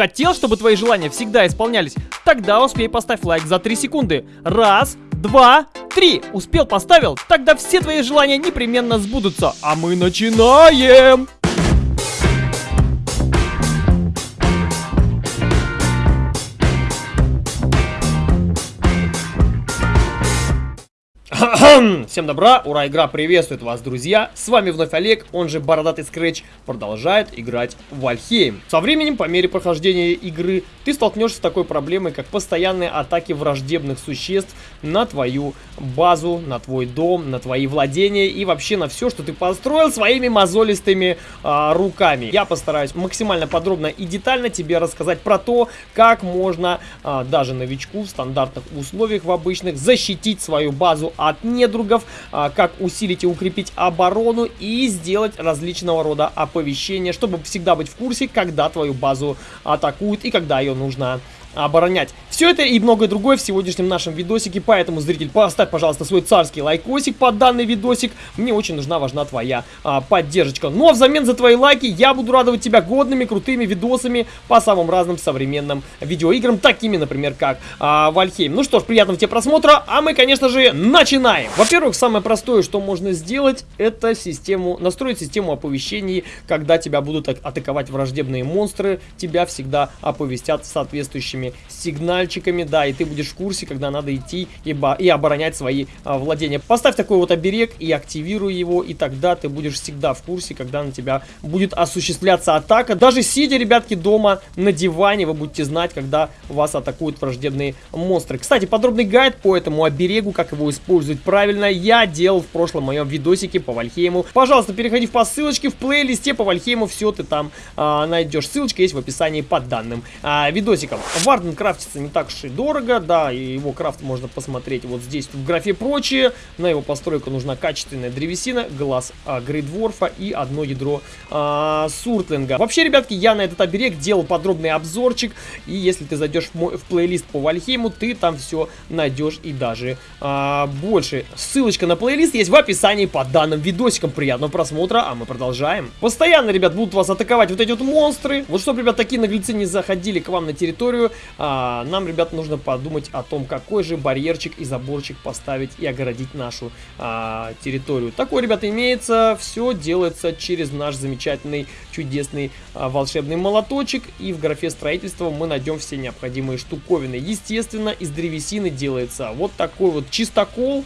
Хотел, чтобы твои желания всегда исполнялись? Тогда успей поставь лайк за 3 секунды. Раз, два, три. Успел, поставил? Тогда все твои желания непременно сбудутся. А мы начинаем! Всем добра, ура, игра приветствует вас, друзья. С вами вновь Олег, он же Бородатый Скретч, продолжает играть в Вальхейм. Со временем, по мере прохождения игры, ты столкнешься с такой проблемой, как постоянные атаки враждебных существ на твою базу, на твой дом, на твои владения и вообще на все, что ты построил своими мозолистыми а, руками. Я постараюсь максимально подробно и детально тебе рассказать про то, как можно а, даже новичку в стандартных условиях в обычных защитить свою базу от недругов, а, как усилить и укрепить оборону и сделать различного рода оповещения, чтобы всегда быть в курсе, когда твою базу атакуют и когда ее нужно оборонять. Все это и многое другое в сегодняшнем нашем видосике, поэтому, зритель, поставь, пожалуйста, свой царский лайкосик под данный видосик. Мне очень нужна, важна твоя а, поддержка. Ну а взамен за твои лайки я буду радовать тебя годными, крутыми видосами по самым разным современным видеоиграм, такими, например, как а, Вальхейм. Ну что ж, приятного тебе просмотра, а мы, конечно же, начинаем. Во-первых, самое простое, что можно сделать, это систему, настроить систему оповещений, когда тебя будут атаковать враждебные монстры, тебя всегда оповестят соответствующими сигнальчиками мальчиками, да, и ты будешь в курсе, когда надо идти и, и оборонять свои а, владения. Поставь такой вот оберег и активируй его, и тогда ты будешь всегда в курсе, когда на тебя будет осуществляться атака. Даже сидя, ребятки, дома на диване, вы будете знать, когда вас атакуют враждебные монстры. Кстати, подробный гайд по этому оберегу, как его использовать правильно, я делал в прошлом моем видосике по Вальхейму. Пожалуйста, переходи по ссылочке в плейлисте по Вальхейму, все ты там а, найдешь. Ссылочка есть в описании под данным а, видосиком. Варден крафтится не так уж и дорого, да, и его крафт можно посмотреть вот здесь в графе прочие. На его постройку нужна качественная древесина, глаз а, Грейдворфа и одно ядро а, Суртлинга. Вообще, ребятки, я на этот оберег делал подробный обзорчик, и если ты зайдешь в, мой, в плейлист по Вальхейму, ты там все найдешь и даже а, больше. Ссылочка на плейлист есть в описании под данным видосиком. Приятного просмотра, а мы продолжаем. Постоянно, ребят, будут вас атаковать вот эти вот монстры. Вот чтобы, ребят, такие наглецы не заходили к вам на территорию, а, нам ребят, нужно подумать о том, какой же барьерчик и заборчик поставить и огородить нашу а, территорию. Такой, ребята, имеется. Все делается через наш замечательный, чудесный а, волшебный молоточек. И в графе строительства мы найдем все необходимые штуковины. Естественно, из древесины делается вот такой вот чистокол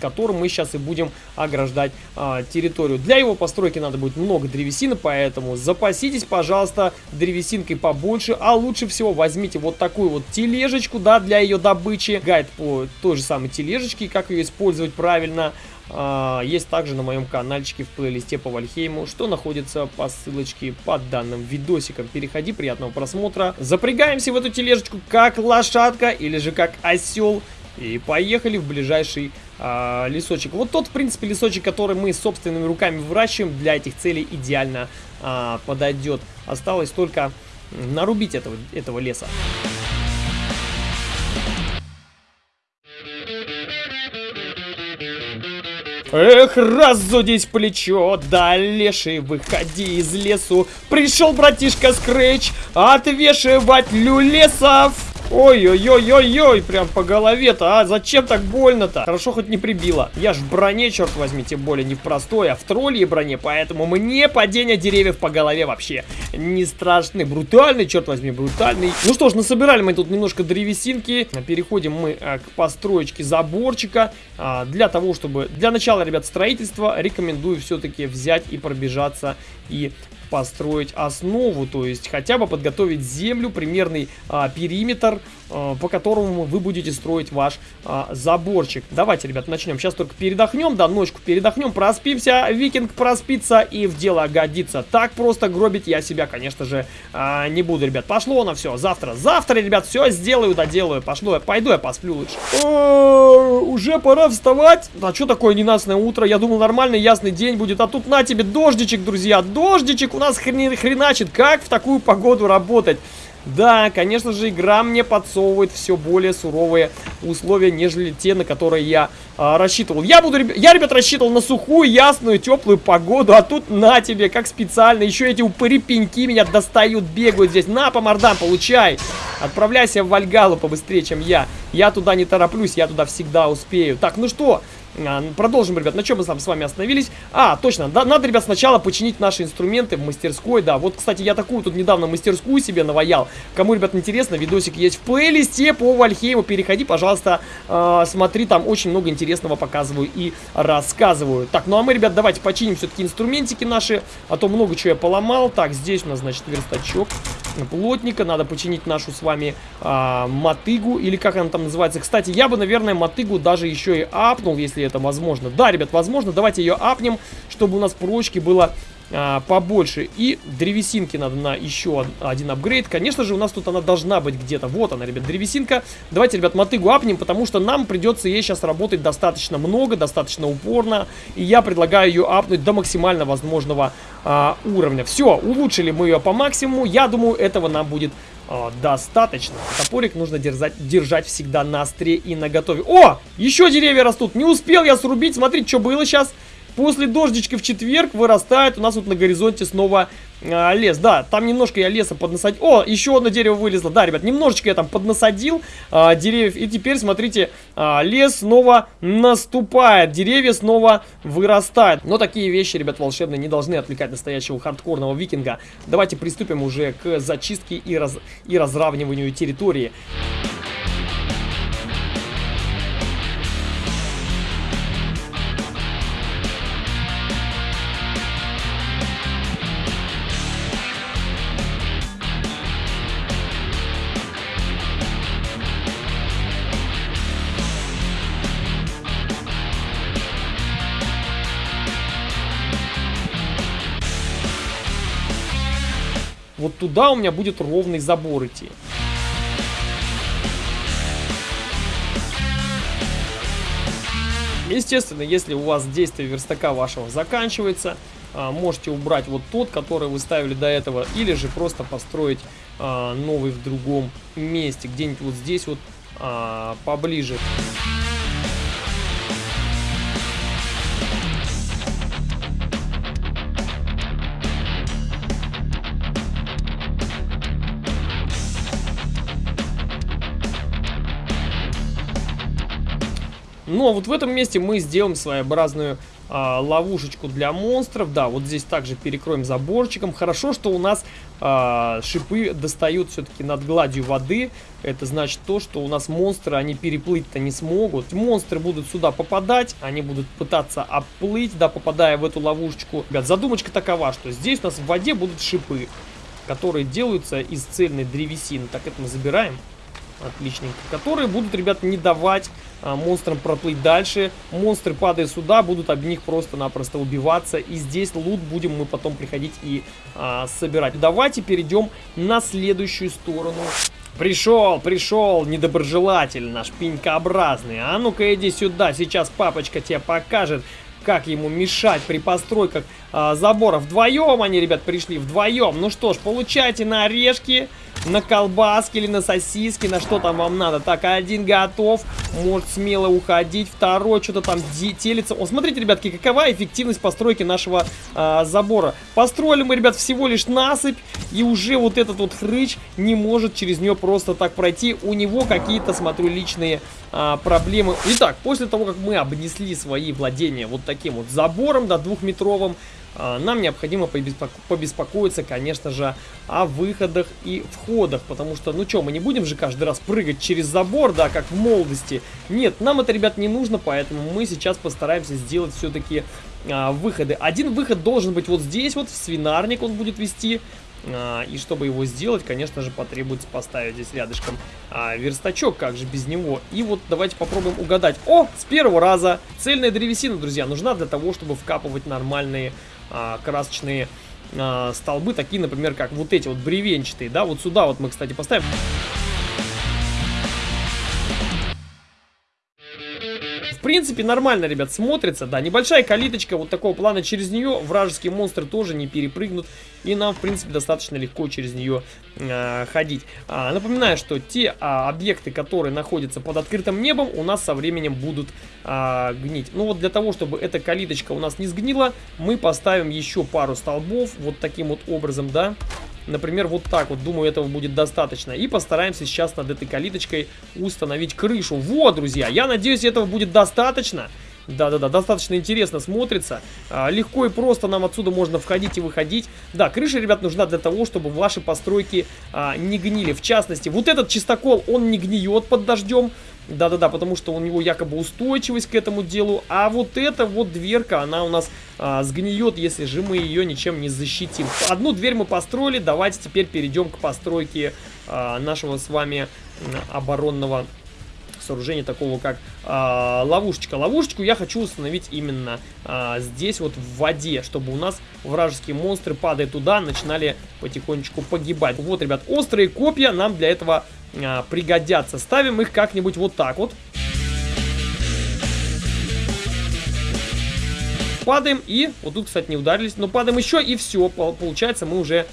которым мы сейчас и будем ограждать а, территорию. Для его постройки надо будет много древесины, поэтому запаситесь, пожалуйста, древесинкой побольше, а лучше всего возьмите вот такую вот тележечку, да, для ее добычи. Гайд по той же самой тележечке, как ее использовать правильно. А, есть также на моем каналчике в плейлисте по Вальхейму, что находится по ссылочке под данным видосиком. Переходи, приятного просмотра. Запрягаемся в эту тележечку как лошадка или же как осел. И поехали в ближайший а, лесочек. Вот тот, в принципе, лесочек, который мы собственными руками выращиваем, для этих целей идеально а, подойдет. Осталось только нарубить этого, этого леса. Эх, разудись плечо, да, леший, выходи из лесу. Пришел братишка Скретч отвешивать люлесов. Ой-ой-ой-ой-ой, прям по голове-то, а зачем так больно-то? Хорошо хоть не прибило. Я ж в броне, черт возьми, тем более не в простой, а в тролльей броне, поэтому мне падение деревьев по голове вообще не страшны. Брутальный, черт возьми, брутальный. Ну что ж, насобирали мы тут немножко древесинки. Переходим мы а, к построечке заборчика. А, для того, чтобы... Для начала, ребят, строительства рекомендую все-таки взять и пробежаться и построить основу, то есть хотя бы подготовить землю, примерный а, периметр, по которому вы будете строить ваш а, заборчик. Давайте, ребят, начнем. Сейчас только передохнем, да, ночку передохнем, проспимся, викинг проспится и в дело годится. Так просто гробить я себя, конечно же, а, не буду, ребят. Пошло на все, завтра, завтра, ребят, все сделаю, доделаю. Пошло, пойду я посплю лучше. О, уже пора вставать. А что такое ненастное утро? Я думал, нормальный ясный день будет, а тут на тебе дождичек, друзья, дождичек у нас хрен, хреначит. Как в такую погоду работать? Да, конечно же, игра мне подсовывает все более суровые условия, нежели те, на которые я а, рассчитывал. Я буду, я, ребят, рассчитывал на сухую, ясную, теплую погоду, а тут на тебе, как специально, еще эти упыри-пеньки меня достают, бегают здесь. На, по мордам, получай! Отправляйся в Вальгалу побыстрее, чем я. Я туда не тороплюсь, я туда всегда успею. Так, ну что, продолжим, ребят. На чем мы там с вами остановились? А, точно. Да, надо, ребят, сначала починить наши инструменты в мастерской. Да, вот, кстати, я такую тут недавно мастерскую себе наваял. Кому, ребят, интересно, видосик есть в плейлисте по Вальхейму. Переходи, пожалуйста, э, смотри. Там очень много интересного показываю и рассказываю. Так, ну а мы, ребят, давайте починим все-таки инструментики наши. А то много чего я поломал. Так, здесь у нас, значит, верстачок плотника. Надо починить нашу с вами э, мотыгу. Или как она там называется. Кстати, я бы, наверное, мотыгу даже еще и апнул, если это возможно. Да, ребят, возможно. Давайте ее апнем, чтобы у нас прочки было а, побольше. И древесинки надо на еще один апгрейд. Конечно же, у нас тут она должна быть где-то. Вот она, ребят, древесинка. Давайте, ребят, мотыгу апнем, потому что нам придется ей сейчас работать достаточно много, достаточно упорно. И я предлагаю ее апнуть до максимально возможного а, уровня. Все, улучшили мы ее по максимуму. Я думаю, этого нам будет о, достаточно. Топорик нужно держать, держать всегда на остре и на готове. О, еще деревья растут. Не успел я срубить. Смотрите, что было сейчас. После дождичка в четверг вырастает у нас вот на горизонте снова а, лес. Да, там немножко я леса поднасадил. О, еще одно дерево вылезло. Да, ребят, немножечко я там поднасадил а, деревьев. И теперь, смотрите, а, лес снова наступает. Деревья снова вырастают. Но такие вещи, ребят, волшебные не должны отвлекать настоящего хардкорного викинга. Давайте приступим уже к зачистке и, раз... и разравниванию территории. Вот туда у меня будет ровный забор идти. Естественно, если у вас действие верстака вашего заканчивается, а, можете убрать вот тот, который вы ставили до этого, или же просто построить а, новый в другом месте, где-нибудь вот здесь вот а, поближе. Но вот в этом месте мы сделаем своеобразную а, ловушечку для монстров. Да, вот здесь также перекроем заборчиком. Хорошо, что у нас а, шипы достают все-таки над гладью воды. Это значит то, что у нас монстры, они переплыть-то не смогут. Монстры будут сюда попадать, они будут пытаться оплыть, да, попадая в эту ловушечку. Ребят, задумочка такова, что здесь у нас в воде будут шипы, которые делаются из цельной древесины. Так, это мы забираем. Отличненько. Которые будут, ребят, не давать монстрам проплыть дальше. Монстры, падая сюда, будут об них просто-напросто убиваться. И здесь лут будем мы потом приходить и а, собирать. Давайте перейдем на следующую сторону. Пришел, пришел, недоброжелатель наш пенькообразный. А ну-ка иди сюда, сейчас папочка тебе покажет, как ему мешать при постройках а, забора. Вдвоем они, ребят, пришли, вдвоем. Ну что ж, получайте на орешки на колбаски или на сосиски, на что там вам надо. Так, один готов, может смело уходить, второй что-то там телится. О, смотрите, ребятки, какова эффективность постройки нашего а, забора. Построили мы, ребят, всего лишь насыпь, и уже вот этот вот хрыч не может через нее просто так пройти. У него какие-то, смотрю, личные а, проблемы. Итак, после того, как мы обнесли свои владения вот таким вот забором, да, двухметровым, нам необходимо побеспокоиться, конечно же, о выходах и входах, потому что, ну что, мы не будем же каждый раз прыгать через забор, да, как в молодости. Нет, нам это, ребят, не нужно, поэтому мы сейчас постараемся сделать все-таки а, выходы. Один выход должен быть вот здесь, вот в свинарник он будет вести, а, и чтобы его сделать, конечно же, потребуется поставить здесь рядышком а, верстачок, как же без него. И вот давайте попробуем угадать. О, с первого раза! Цельная древесина, друзья, нужна для того, чтобы вкапывать нормальные а, красочные а, столбы, такие, например, как вот эти вот бревенчатые, да, вот сюда вот мы, кстати, поставим. Принципе, нормально, ребят, смотрится. Да, небольшая калиточка вот такого плана. Через нее вражеские монстры тоже не перепрыгнут. И нам, в принципе, достаточно легко через нее э, ходить. А, напоминаю, что те а, объекты, которые находятся под открытым небом, у нас со временем будут а, гнить. Ну вот для того, чтобы эта калиточка у нас не сгнила, мы поставим еще пару столбов. Вот таким вот образом, да. Например, вот так вот, думаю, этого будет достаточно. И постараемся сейчас над этой калиточкой установить крышу. Вот, друзья, я надеюсь, этого будет достаточно. Да-да-да, достаточно интересно смотрится. А, легко и просто нам отсюда можно входить и выходить. Да, крыша, ребят, нужна для того, чтобы ваши постройки а, не гнили. В частности, вот этот чистокол, он не гниет под дождем. Да-да-да, потому что у него якобы устойчивость к этому делу. А вот эта вот дверка, она у нас а, сгниет, если же мы ее ничем не защитим. Одну дверь мы построили, давайте теперь перейдем к постройке а, нашего с вами оборонного сооружения, такого как а, ловушечка. Ловушечку я хочу установить именно а, здесь вот в воде, чтобы у нас вражеские монстры, падая туда, начинали потихонечку погибать. Вот, ребят, острые копья нам для этого а, пригодятся. Ставим их как-нибудь вот так вот. Падаем и... Вот тут, кстати, не ударились, но падаем еще и все. Получается, мы уже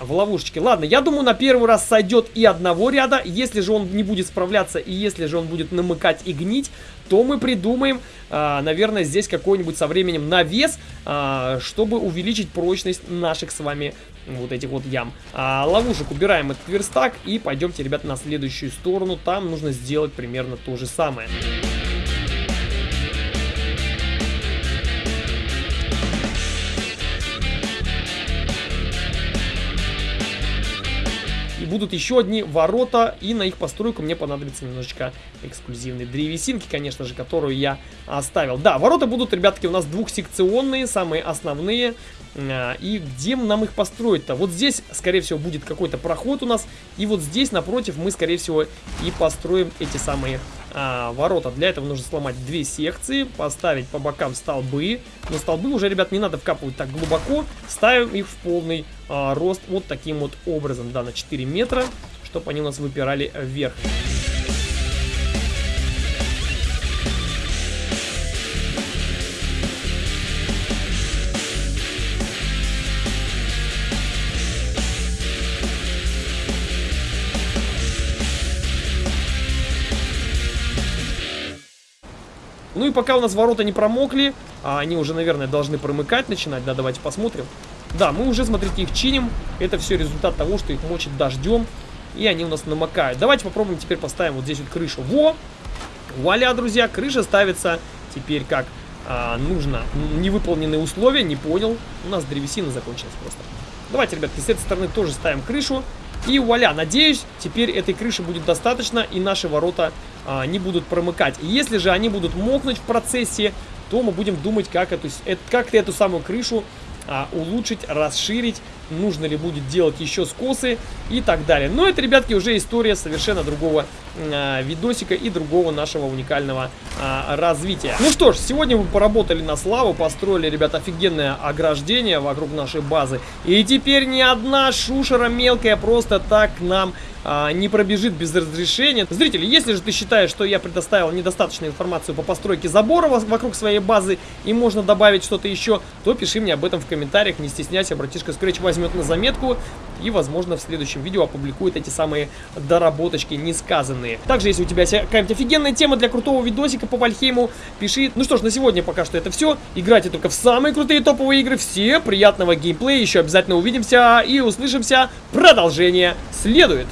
в ловушечке. Ладно, я думаю, на первый раз сойдет и одного ряда. Если же он не будет справляться и если же он будет намыкать и гнить, то мы придумаем, а, наверное, здесь какой-нибудь со временем навес, а, чтобы увеличить прочность наших с вами вот этих вот ям. А, ловушек убираем этот верстак и пойдемте, ребята, на следующую сторону. Там нужно сделать примерно то же самое. Будут еще одни ворота, и на их постройку мне понадобится немножечко эксклюзивной древесинки, конечно же, которую я оставил. Да, ворота будут, ребятки, у нас двухсекционные, самые основные. А, и где нам их построить-то? Вот здесь, скорее всего, будет какой-то проход у нас. И вот здесь, напротив, мы, скорее всего, и построим эти самые а, ворота. Для этого нужно сломать две секции, поставить по бокам столбы. Но столбы уже, ребят, не надо вкапывать так глубоко. Ставим их в полный а, рост вот таким вот образом, да, на 4 метра, чтобы они у нас выпирали вверх. Ну и пока у нас ворота не промокли, а они уже, наверное, должны промыкать начинать, да, давайте посмотрим. Да, мы уже, смотрите, их чиним. Это все результат того, что их мочит дождем, и они у нас намокают. Давайте попробуем теперь поставим вот здесь вот крышу. Во! Вуаля, друзья, крыша ставится теперь как а, нужно. Невыполненные условия, не понял. У нас древесина закончилась просто. Давайте, ребятки, с этой стороны тоже ставим крышу. И вуаля, надеюсь, теперь этой крыши будет достаточно, и наши ворота а, не будут промыкать. Если же они будут мокнуть в процессе, то мы будем думать, как эту, как эту самую крышу а, улучшить, расширить, нужно ли будет делать еще скосы и так далее. Но это, ребятки, уже история совершенно другого а, видосика и другого нашего уникального а, развития. Ну что ж, сегодня мы поработали на славу, построили, ребят, офигенное ограждение вокруг нашей базы. И теперь ни одна шушера мелкая просто так нам а, не пробежит без разрешения. Зрители, если же ты считаешь, что я предоставил недостаточную информацию по постройке забора вокруг своей базы и можно добавить что-то еще, то пиши мне об этом в комментариях, не стесняйся, братишка Scratch возьмет на заметку и, возможно, в следующем видео опубликует эти самые доработочки несказанные. Также, если у тебя какая-нибудь офигенная тема для крутого видосика по Вальхейму, пиши. Ну что ж, на сегодня пока что это все. Играйте только в самые крутые топовые игры. Все, приятного геймплея, еще обязательно увидимся и услышимся. Продолжение следует.